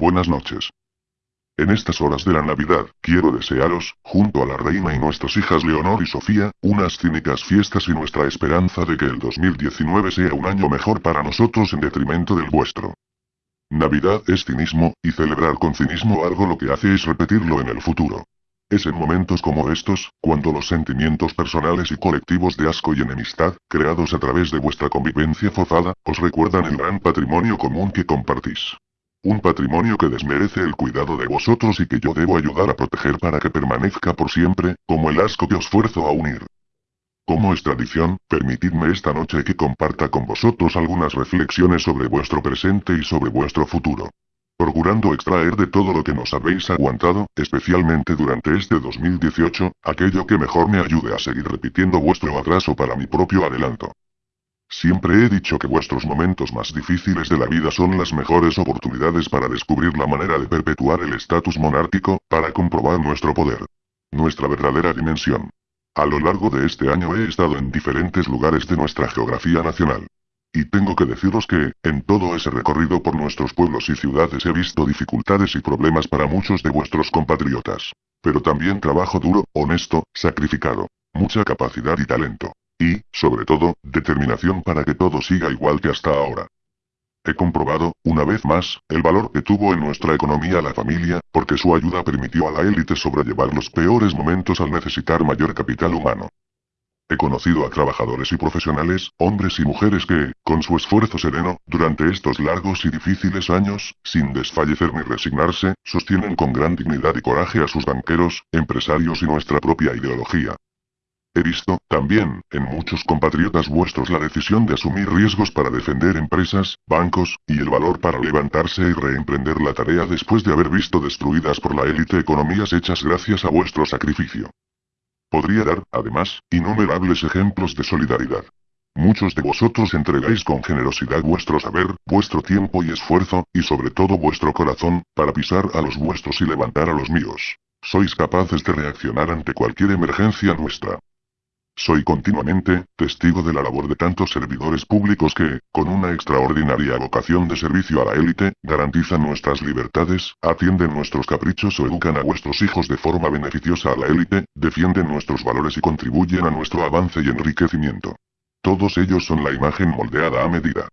buenas noches. En estas horas de la Navidad, quiero desearos, junto a la reina y nuestras hijas Leonor y Sofía, unas cínicas fiestas y nuestra esperanza de que el 2019 sea un año mejor para nosotros en detrimento del vuestro. Navidad es cinismo, y celebrar con cinismo algo lo que hace es repetirlo en el futuro. Es en momentos como estos, cuando los sentimientos personales y colectivos de asco y enemistad, creados a través de vuestra convivencia forzada, os recuerdan el gran patrimonio común que compartís. Un patrimonio que desmerece el cuidado de vosotros y que yo debo ayudar a proteger para que permanezca por siempre, como el asco que os fuerzo a unir. Como es tradición, permitidme esta noche que comparta con vosotros algunas reflexiones sobre vuestro presente y sobre vuestro futuro. Procurando extraer de todo lo que nos habéis aguantado, especialmente durante este 2018, aquello que mejor me ayude a seguir repitiendo vuestro atraso para mi propio adelanto. Siempre he dicho que vuestros momentos más difíciles de la vida son las mejores oportunidades para descubrir la manera de perpetuar el estatus monárquico, para comprobar nuestro poder. Nuestra verdadera dimensión. A lo largo de este año he estado en diferentes lugares de nuestra geografía nacional. Y tengo que deciros que, en todo ese recorrido por nuestros pueblos y ciudades he visto dificultades y problemas para muchos de vuestros compatriotas. Pero también trabajo duro, honesto, sacrificado. Mucha capacidad y talento. Y, sobre todo, determinación para que todo siga igual que hasta ahora. He comprobado, una vez más, el valor que tuvo en nuestra economía la familia, porque su ayuda permitió a la élite sobrellevar los peores momentos al necesitar mayor capital humano. He conocido a trabajadores y profesionales, hombres y mujeres que, con su esfuerzo sereno, durante estos largos y difíciles años, sin desfallecer ni resignarse, sostienen con gran dignidad y coraje a sus banqueros, empresarios y nuestra propia ideología. He visto, también, en muchos compatriotas vuestros la decisión de asumir riesgos para defender empresas, bancos, y el valor para levantarse y reemprender la tarea después de haber visto destruidas por la élite economías hechas gracias a vuestro sacrificio. Podría dar, además, innumerables ejemplos de solidaridad. Muchos de vosotros entregáis con generosidad vuestro saber, vuestro tiempo y esfuerzo, y sobre todo vuestro corazón, para pisar a los vuestros y levantar a los míos. Sois capaces de reaccionar ante cualquier emergencia nuestra. Soy continuamente, testigo de la labor de tantos servidores públicos que, con una extraordinaria vocación de servicio a la élite, garantizan nuestras libertades, atienden nuestros caprichos o educan a vuestros hijos de forma beneficiosa a la élite, defienden nuestros valores y contribuyen a nuestro avance y enriquecimiento. Todos ellos son la imagen moldeada a medida.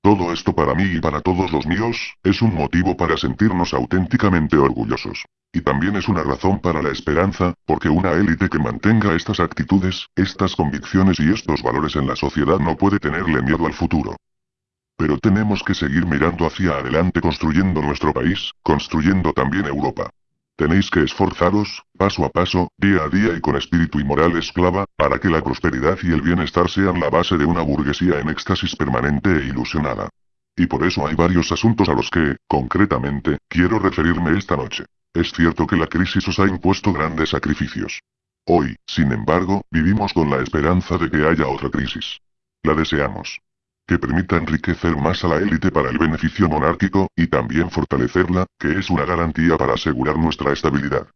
Todo esto para mí y para todos los míos, es un motivo para sentirnos auténticamente orgullosos. Y también es una razón para la esperanza, porque una élite que mantenga estas actitudes, estas convicciones y estos valores en la sociedad no puede tenerle miedo al futuro. Pero tenemos que seguir mirando hacia adelante construyendo nuestro país, construyendo también Europa. Tenéis que esforzaros, paso a paso, día a día y con espíritu y moral esclava, para que la prosperidad y el bienestar sean la base de una burguesía en éxtasis permanente e ilusionada. Y por eso hay varios asuntos a los que, concretamente, quiero referirme esta noche. Es cierto que la crisis os ha impuesto grandes sacrificios. Hoy, sin embargo, vivimos con la esperanza de que haya otra crisis. La deseamos. Que permita enriquecer más a la élite para el beneficio monárquico, y también fortalecerla, que es una garantía para asegurar nuestra estabilidad.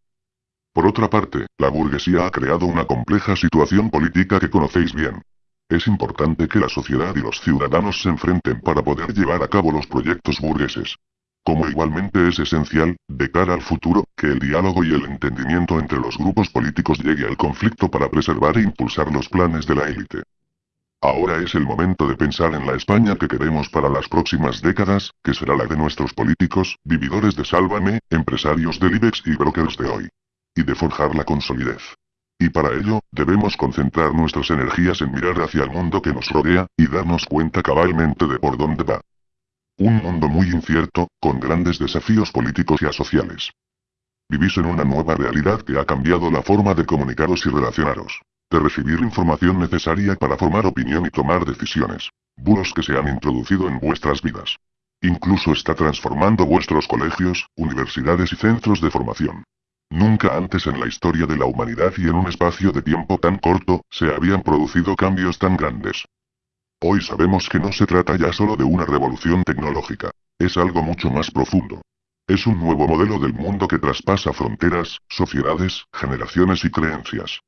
Por otra parte, la burguesía ha creado una compleja situación política que conocéis bien. Es importante que la sociedad y los ciudadanos se enfrenten para poder llevar a cabo los proyectos burgueses. Como igualmente es esencial, de cara al futuro, que el diálogo y el entendimiento entre los grupos políticos llegue al conflicto para preservar e impulsar los planes de la élite. Ahora es el momento de pensar en la España que queremos para las próximas décadas, que será la de nuestros políticos, vividores de Sálvame, empresarios del IBEX y brokers de hoy. Y de forjarla con solidez. Y para ello, debemos concentrar nuestras energías en mirar hacia el mundo que nos rodea, y darnos cuenta cabalmente de por dónde va. Un mundo muy incierto, con grandes desafíos políticos y sociales. Vivís en una nueva realidad que ha cambiado la forma de comunicaros y relacionaros. De recibir información necesaria para formar opinión y tomar decisiones. Bulos que se han introducido en vuestras vidas. Incluso está transformando vuestros colegios, universidades y centros de formación. Nunca antes en la historia de la humanidad y en un espacio de tiempo tan corto, se habían producido cambios tan grandes. Hoy sabemos que no se trata ya solo de una revolución tecnológica. Es algo mucho más profundo. Es un nuevo modelo del mundo que traspasa fronteras, sociedades, generaciones y creencias.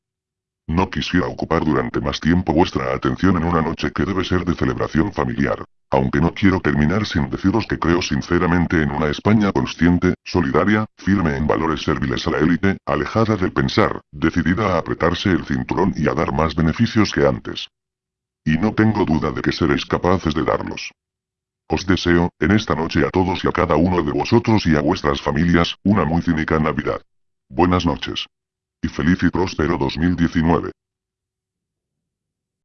No quisiera ocupar durante más tiempo vuestra atención en una noche que debe ser de celebración familiar. Aunque no quiero terminar sin deciros que creo sinceramente en una España consciente, solidaria, firme en valores serviles a la élite, alejada del pensar, decidida a apretarse el cinturón y a dar más beneficios que antes. Y no tengo duda de que seréis capaces de darlos. Os deseo, en esta noche a todos y a cada uno de vosotros y a vuestras familias, una muy cínica Navidad. Buenas noches. Y feliz y próspero 2019.